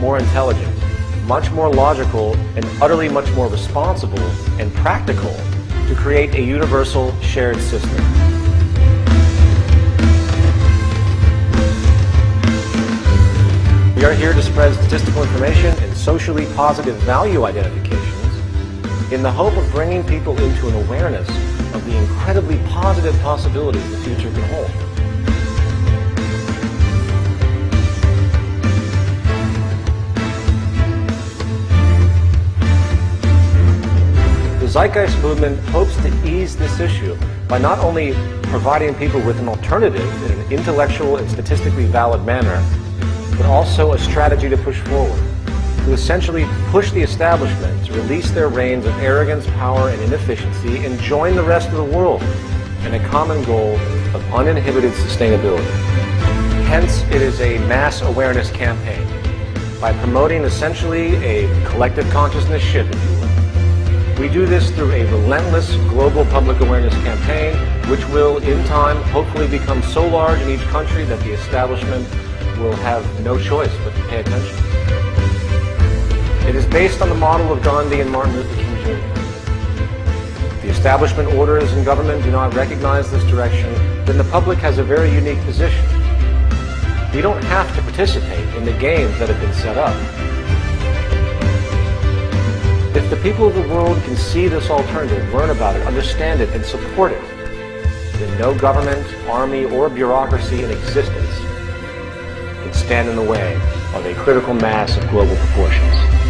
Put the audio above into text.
more intelligent, much more logical, and utterly much more responsible and practical to create a universal shared system. We are here to spread statistical information and socially positive value identifications in the hope of bringing people into an awareness of the incredibly positive possibilities the future can hold. Zeitgeist Movement hopes to ease this issue by not only providing people with an alternative in an intellectual and statistically valid manner, but also a strategy to push forward, to essentially push the establishment to release their reins of arrogance, power, and inefficiency and join the rest of the world in a common goal of uninhibited sustainability. Hence, it is a mass awareness campaign by promoting essentially a collective consciousness shift, if you will. We do this through a relentless global public awareness campaign, which will, in time, hopefully become so large in each country that the establishment will have no choice but to pay attention. It is based on the model of Gandhi and Martin Luther King Jr. The establishment orders and government do not recognize this direction, then the public has a very unique position. We don't have to participate in the games that have been set up. If the people of the world can see this alternative, learn about it, understand it, and support it, then no government, army, or bureaucracy in existence can stand in the way of a critical mass of global proportions.